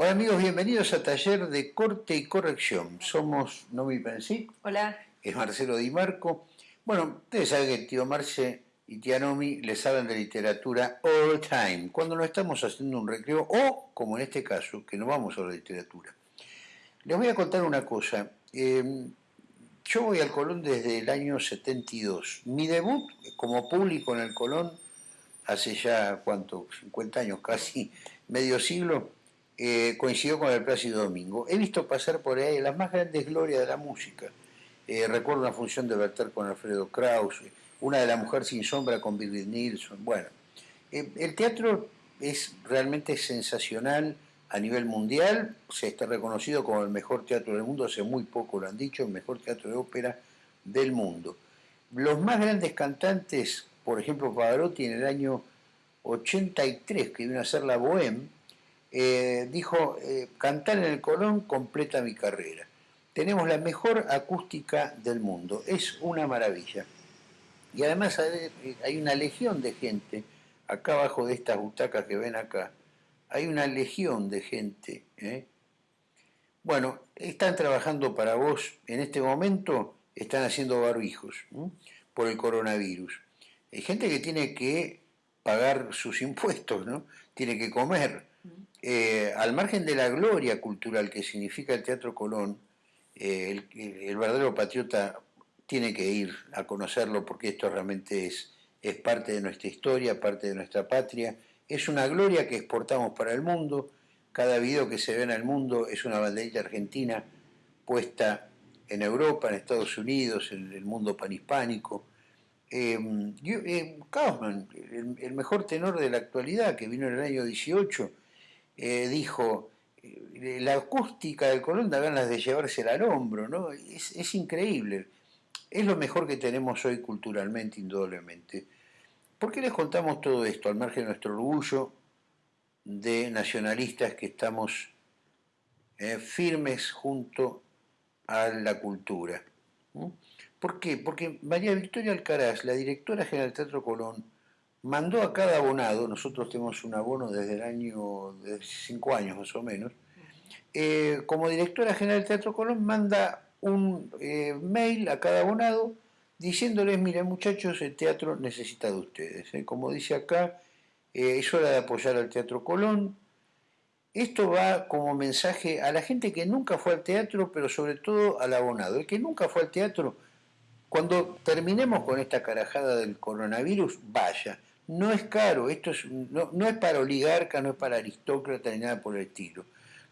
Hola amigos, bienvenidos a Taller de Corte y Corrección. Somos Nomi Pensic. Hola. Es Marcelo Di Marco. Bueno, ustedes saben que tío Marce y tía Nomi les hablan de literatura all the time, cuando no estamos haciendo un recreo o, como en este caso, que no vamos a la literatura. Les voy a contar una cosa. Eh, yo voy al Colón desde el año 72. Mi debut como público en el Colón, hace ya, ¿cuánto? 50 años, casi medio siglo, eh, coincidió con el Plácido Domingo. He visto pasar por ahí las más grandes glorias de la música. Eh, recuerdo una función de Berter con Alfredo Kraus, una de La Mujer sin Sombra con Birgit Nilsson. Bueno, eh, el teatro es realmente sensacional a nivel mundial, se está reconocido como el mejor teatro del mundo, hace muy poco lo han dicho, el mejor teatro de ópera del mundo. Los más grandes cantantes, por ejemplo Pavarotti en el año 83, que vino a hacer la Bohème, eh, dijo, eh, cantar en el Colón completa mi carrera. Tenemos la mejor acústica del mundo, es una maravilla. Y además hay una legión de gente, acá abajo de estas butacas que ven acá, hay una legión de gente. ¿eh? Bueno, están trabajando para vos en este momento, están haciendo barbijos por el coronavirus. Hay gente que tiene que pagar sus impuestos, ¿no? Tiene que comer. Eh, al margen de la gloria cultural que significa el Teatro Colón, eh, el, verdadero patriota tiene que ir a conocerlo porque esto realmente es, es parte de nuestra historia, parte de nuestra patria. Es una gloria que exportamos para el mundo. Cada video que se ve en el mundo es una banderita argentina puesta en Europa, en Estados Unidos, en el mundo panhispánico. Eh, Kaufman, el, mejor tenor de la actualidad, que vino en el año 18, eh, dijo, eh, la acústica del Colón da ganas de llevársela al hombro, ¿no? Es, increíble. Es lo mejor que tenemos hoy culturalmente, indudablemente. ¿Por qué les contamos todo esto, al margen de nuestro orgullo de nacionalistas que estamos eh, firmes junto a la cultura? ¿Por qué? Porque María Victoria Alcaraz, la directora general del Teatro Colón, mandó a cada abonado, nosotros tenemos un abono desde el año, de cinco años más o menos, eh, como directora general del Teatro Colón manda un eh, mail a cada abonado diciéndoles, miren muchachos, el teatro necesita de ustedes. ¿eh? Como dice acá, es hora de apoyar al Teatro Colón. Esto va como mensaje a la gente que nunca fue al teatro, pero sobre todo al abonado. El que nunca fue al teatro, cuando terminemos con esta carajada del coronavirus, vaya no es caro, esto es, no, es para oligarca, no es para aristócrata ni nada por el estilo.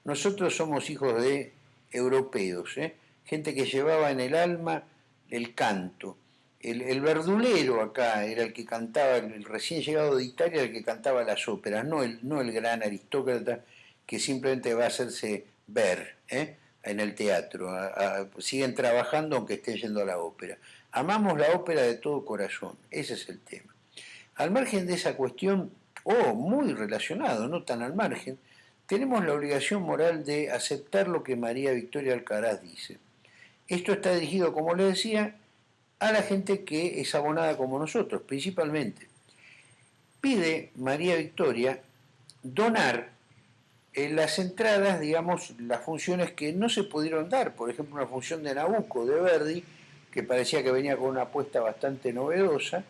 Nosotros somos hijos de europeos, ¿eh? gente que llevaba en el alma el canto. El, verdulero acá era el que cantaba, el recién llegado de Italia, el que cantaba las óperas, no el, no el gran aristócrata que simplemente va a hacerse ver ¿eh? En el teatro. siguen trabajando aunque estén yendo a la ópera. Amamos la ópera de todo corazón, ese es el tema. Al margen de esa cuestión, o muy relacionado, no tan al margen, tenemos la obligación moral de aceptar lo que María Victoria Alcaraz dice. Esto está dirigido, como le decía, a la gente que es abonada como nosotros, principalmente. Pide María Victoria donar en las entradas, digamos, las funciones que no se pudieron dar, por ejemplo, una función de Nabucco de Verdi, que parecía que venía con una apuesta bastante novedosa,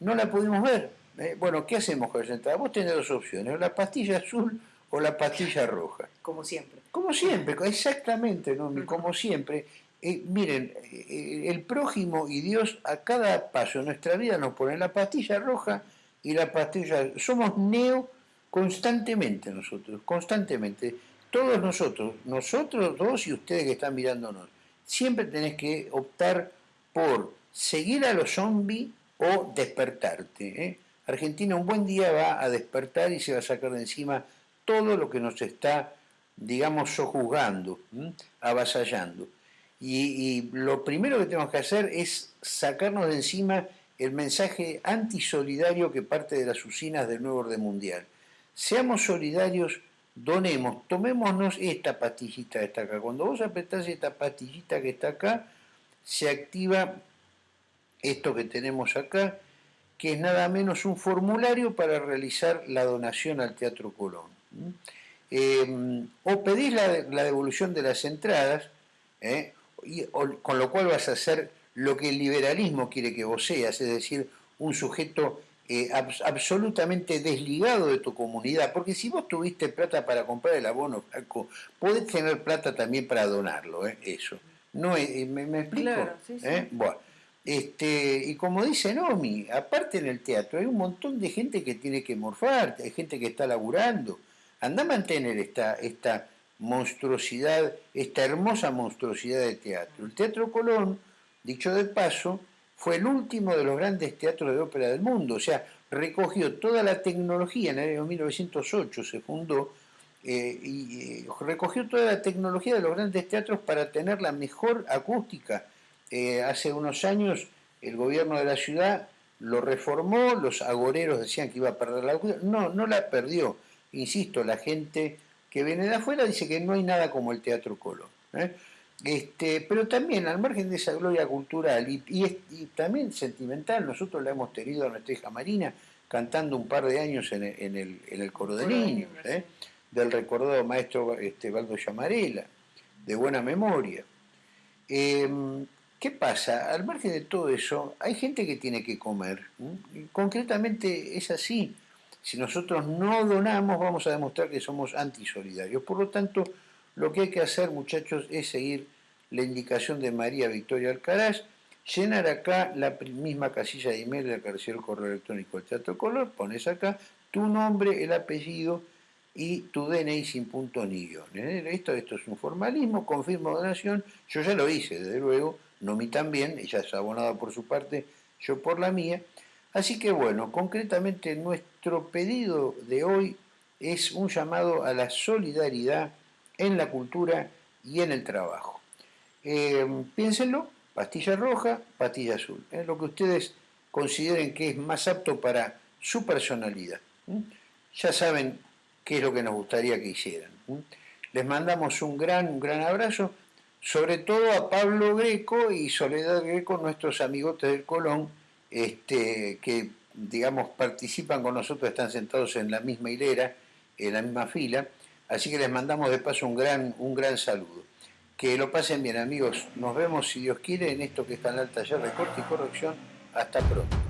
no la pudimos ver. Eh, bueno, ¿qué hacemos con esa entrada? Vos tenés dos opciones, la pastilla azul o la pastilla roja. Como siempre. Como siempre, exactamente, ¿no? como siempre. Eh, miren, eh, el prójimo y Dios a cada paso de nuestra vida nos ponen la pastilla roja y la pastilla... Somos neo constantemente nosotros, constantemente. Todos nosotros, nosotros dos y ustedes que están mirándonos, siempre tenés que optar por seguir a los zombies o despertarte. ¿eh? Argentina un buen día va a despertar y se va a sacar de encima todo lo que nos está, digamos, sojuzgando, avasallando. Y, lo primero que tenemos que hacer es sacarnos de encima el mensaje antisolidario que parte de las usinas del nuevo orden mundial. Seamos solidarios, donemos, tomémonos esta pastillita que está acá. Cuando vos apretás esta pastillita que está acá, se activa esto que tenemos acá, que es nada menos un formulario para realizar la donación al Teatro Colón. eh, o pedís la, devolución de las entradas, ¿eh? con lo cual vas a hacer lo que el liberalismo quiere que vos seas, es decir, un sujeto eh, absolutamente desligado de tu comunidad, porque si vos tuviste plata para comprar el abono, podés tener plata también para donarlo, eso. No, ¿me, explico? Bueno, este, y como dice Nomi, aparte en el teatro hay un montón de gente que tiene que morfar, hay gente que está laburando. Anda a mantener esta, esta monstruosidad, esta hermosa monstruosidad de teatro. El Teatro Colón, dicho de paso, fue el último de los grandes teatros de ópera del mundo, o sea, recogió toda la tecnología, en el año 1908 se fundó, eh, y eh, recogió toda la tecnología de los grandes teatros para tener la mejor acústica eh, hace unos años el gobierno de la ciudad lo reformó, los agoreros decían que iba a perder la no, no la perdió. Insisto, la gente que viene de afuera dice que no hay nada como el Teatro Colón. Este, pero también al margen de esa gloria cultural y, también sentimental, nosotros la hemos tenido a nuestra hija Marina cantando un par de años en el, coro de niños, ¿eh? del recordado maestro este, Valdo Llamarela, de buena memoria. Em, ¿Qué pasa? Al margen de todo eso, hay gente que tiene que comer. concretamente es así. Si nosotros no donamos, vamos a demostrar que somos antisolidarios. Por lo tanto, lo que hay que hacer, muchachos, es seguir la indicación de María Victoria Alcaraz, llenar acá la misma casilla de email de la el correo electrónico del Teatro Color, pones acá tu nombre, el apellido y tu DNI sin punto ni guion. ¿eh? Esto, esto es un formalismo, confirmo donación, yo ya lo hice, desde luego, Nomi también, ella es abonada por su parte, yo por la mía. Así que bueno, concretamente nuestro pedido de hoy es un llamado a la solidaridad en la cultura y en el trabajo. Eh, piénsenlo, pastilla roja, pastilla azul, es lo que ustedes consideren que es más apto para su personalidad. Ya saben qué es lo que nos gustaría que hicieran. Les mandamos un gran, un gran abrazo sobre todo a Pablo Greco y Soledad Greco, nuestros amigotes del Colón, este, que digamos participan con nosotros, están sentados en la misma hilera, en la misma fila, así que les mandamos de paso un gran, un gran saludo. Que lo pasen bien amigos, nos vemos si Dios quiere en esto que está en el taller de corte y corrección, hasta pronto.